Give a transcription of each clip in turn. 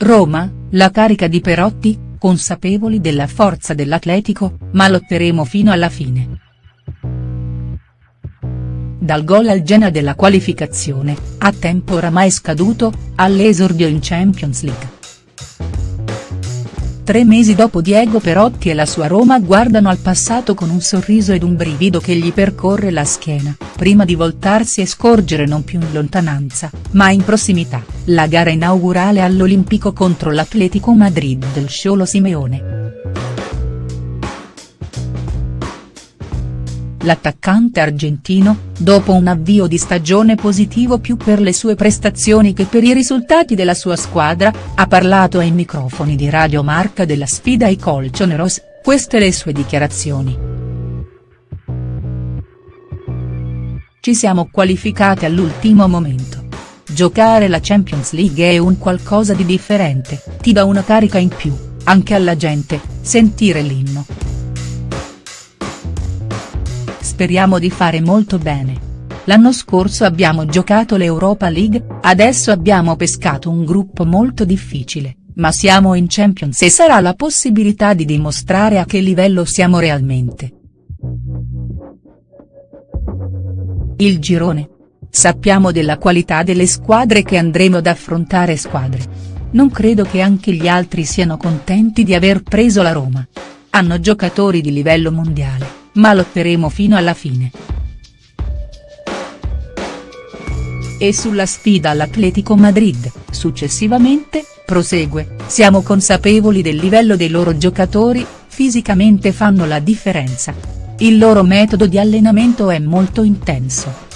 Roma, la carica di Perotti, consapevoli della forza dell'Atletico, ma lotteremo fino alla fine. Dal gol al Genoa della qualificazione, a tempo oramai scaduto, all'esordio in Champions League. Tre mesi dopo Diego Perotti e la sua Roma guardano al passato con un sorriso ed un brivido che gli percorre la schiena, prima di voltarsi e scorgere non più in lontananza, ma in prossimità, la gara inaugurale all'Olimpico contro l'Atletico Madrid del Sciolo Simeone. L'attaccante argentino, dopo un avvio di stagione positivo più per le sue prestazioni che per i risultati della sua squadra, ha parlato ai microfoni di Radio Marca della sfida ai Colchoneros, queste le sue dichiarazioni. Ci siamo qualificati all'ultimo momento. Giocare la Champions League è un qualcosa di differente, ti dà una carica in più, anche alla gente, sentire l'inno. Speriamo di fare molto bene. L'anno scorso abbiamo giocato l'Europa League, adesso abbiamo pescato un gruppo molto difficile, ma siamo in Champions e sarà la possibilità di dimostrare a che livello siamo realmente. Il girone. Sappiamo della qualità delle squadre che andremo ad affrontare squadre. Non credo che anche gli altri siano contenti di aver preso la Roma. Hanno giocatori di livello mondiale ma lotteremo fino alla fine. E sulla sfida all'Atletico Madrid, successivamente, prosegue, siamo consapevoli del livello dei loro giocatori, fisicamente fanno la differenza. Il loro metodo di allenamento è molto intenso.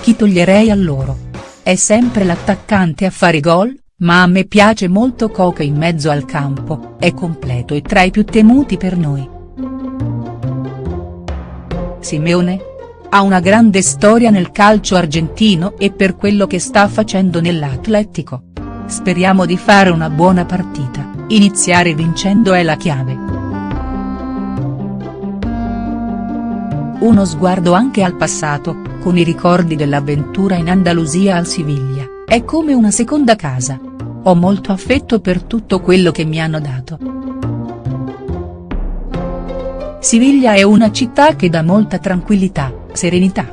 Chi toglierei a loro? È sempre l'attaccante a fare gol, ma a me piace molto Coca in mezzo al campo, è completo e tra i più temuti per noi. Simeone? Ha una grande storia nel calcio argentino e per quello che sta facendo nell'Atletico. Speriamo di fare una buona partita, iniziare vincendo è la chiave. Uno sguardo anche al passato, con i ricordi dell'avventura in Andalusia al Siviglia, è come una seconda casa. Ho molto affetto per tutto quello che mi hanno dato. Siviglia è una città che dà molta tranquillità, serenità.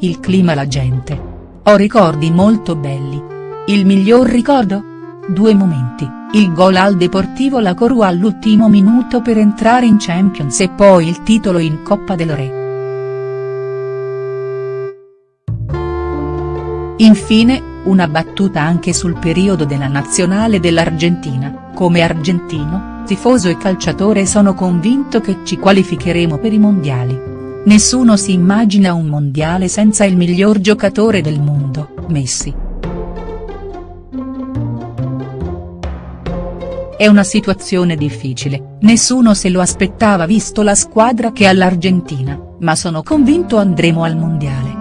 Il clima la gente. Ho ricordi molto belli. Il miglior ricordo? Due momenti, il gol al Deportivo La Corua all'ultimo minuto per entrare in Champions e poi il titolo in Coppa del Re. Infine, una battuta anche sul periodo della nazionale dell'Argentina, come argentino, tifoso e calciatore sono convinto che ci qualificheremo per i mondiali. Nessuno si immagina un mondiale senza il miglior giocatore del mondo, Messi. È una situazione difficile, nessuno se lo aspettava visto la squadra che ha l'Argentina, ma sono convinto andremo al mondiale.